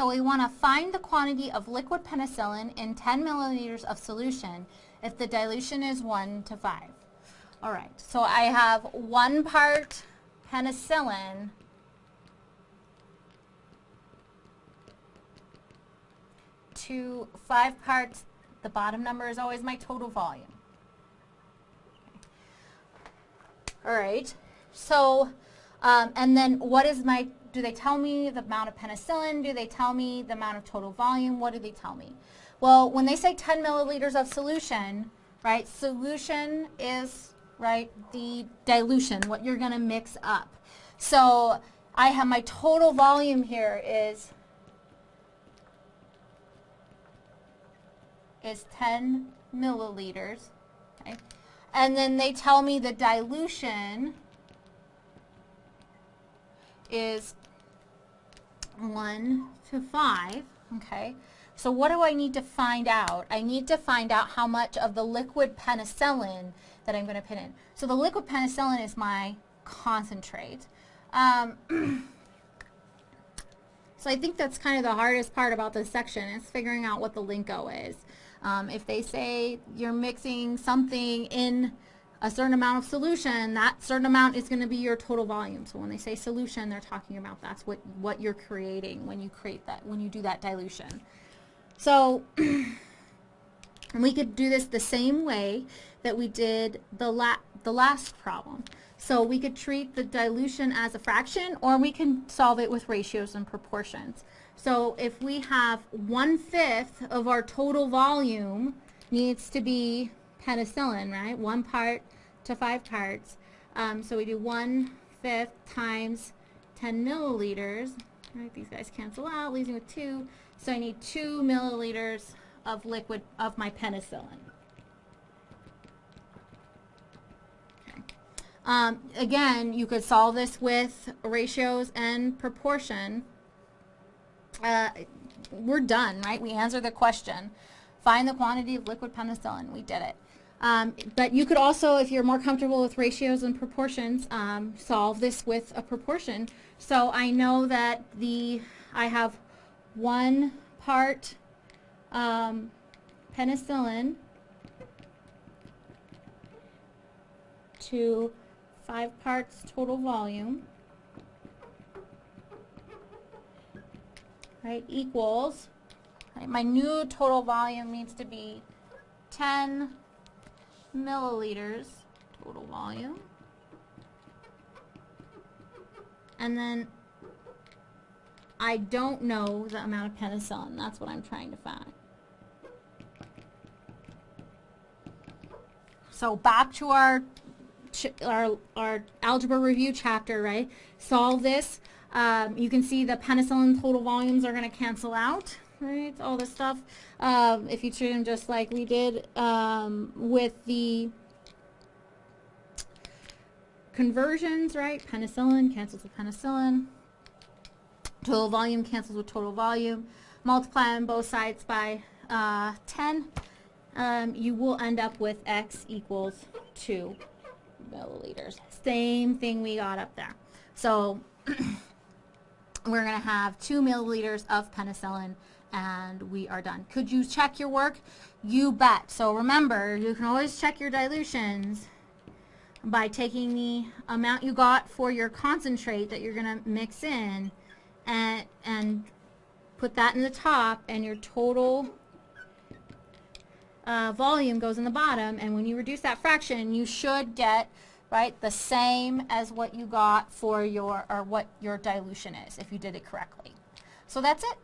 So we want to find the quantity of liquid penicillin in 10 milliliters of solution if the dilution is 1 to 5. All right, so I have one part penicillin to five parts, the bottom number is always my total volume. All right, so, um, and then what is my, do they tell me the amount of penicillin? Do they tell me the amount of total volume? What do they tell me? Well, when they say 10 milliliters of solution, right, solution is, right, the dilution, what you're going to mix up. So I have my total volume here is is 10 milliliters. Okay? And then they tell me the dilution is 1 to 5. Okay? So what do I need to find out? I need to find out how much of the liquid penicillin that I'm going to put in. So the liquid penicillin is my concentrate. Um, so I think that's kind of the hardest part about this section is figuring out what the lingo is. Um, if they say you're mixing something in a certain amount of solution, that certain amount is going to be your total volume. So when they say solution, they're talking about that's what, what you're creating when you create that, when you do that dilution. So we could do this the same way that we did the, la the last problem. So we could treat the dilution as a fraction or we can solve it with ratios and proportions. So if we have one-fifth of our total volume needs to be penicillin, right? One part to five parts. Um, so we do one-fifth times 10 milliliters. Right, these guys cancel out, leaving with two. So I need two milliliters of liquid of my penicillin. Okay. Um, again, you could solve this with ratios and proportion uh, we're done, right? We answered the question. Find the quantity of liquid penicillin. We did it. Um, but you could also, if you're more comfortable with ratios and proportions, um, solve this with a proportion. So I know that the I have one part um, penicillin to five parts total volume. right, equals, right, my new total volume needs to be 10 milliliters total volume. And then I don't know the amount of penicillin. That's what I'm trying to find. So back to our, our, our algebra review chapter, right? Solve this. Um, you can see the penicillin total volumes are going to cancel out, right? All this stuff. Um, if you treat them just like we did um, with the conversions, right? Penicillin cancels with penicillin. Total volume cancels with total volume. Multiply on both sides by uh, 10. Um, you will end up with x equals 2 milliliters. Same thing we got up there. So we're going to have two milliliters of penicillin and we are done. Could you check your work? You bet. So remember, you can always check your dilutions by taking the amount you got for your concentrate that you're going to mix in and, and put that in the top and your total uh, volume goes in the bottom and when you reduce that fraction you should get right? The same as what you got for your, or what your dilution is if you did it correctly. So that's it.